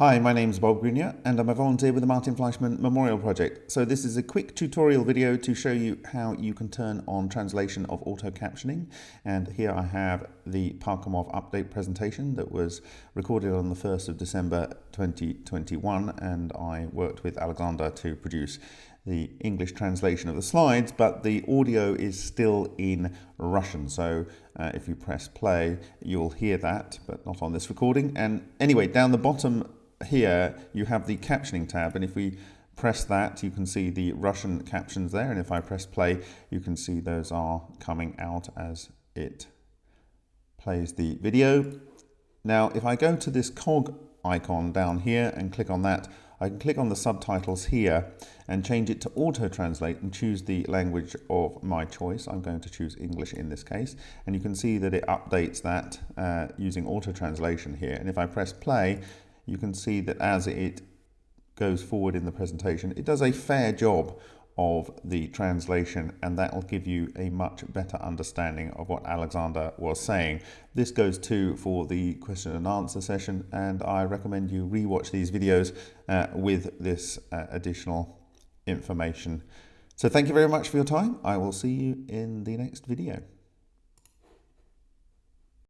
Hi, my name is Bob Greenyer and I'm a volunteer with the Martin Fleischmann Memorial Project. So this is a quick tutorial video to show you how you can turn on translation of auto captioning. And here I have the Parkhomov update presentation that was recorded on the 1st of December 2021 and I worked with Alexander to produce the English translation of the slides, but the audio is still in Russian. So uh, if you press play, you'll hear that, but not on this recording. And anyway, down the bottom here you have the captioning tab and if we press that you can see the Russian captions there and if I press play you can see those are coming out as it plays the video. Now if I go to this cog icon down here and click on that I can click on the subtitles here and change it to auto translate and choose the language of my choice. I'm going to choose English in this case and you can see that it updates that uh, using auto translation here and if I press play you can see that as it goes forward in the presentation, it does a fair job of the translation and that will give you a much better understanding of what Alexander was saying. This goes too for the question and answer session and I recommend you rewatch these videos uh, with this uh, additional information. So thank you very much for your time. I will see you in the next video.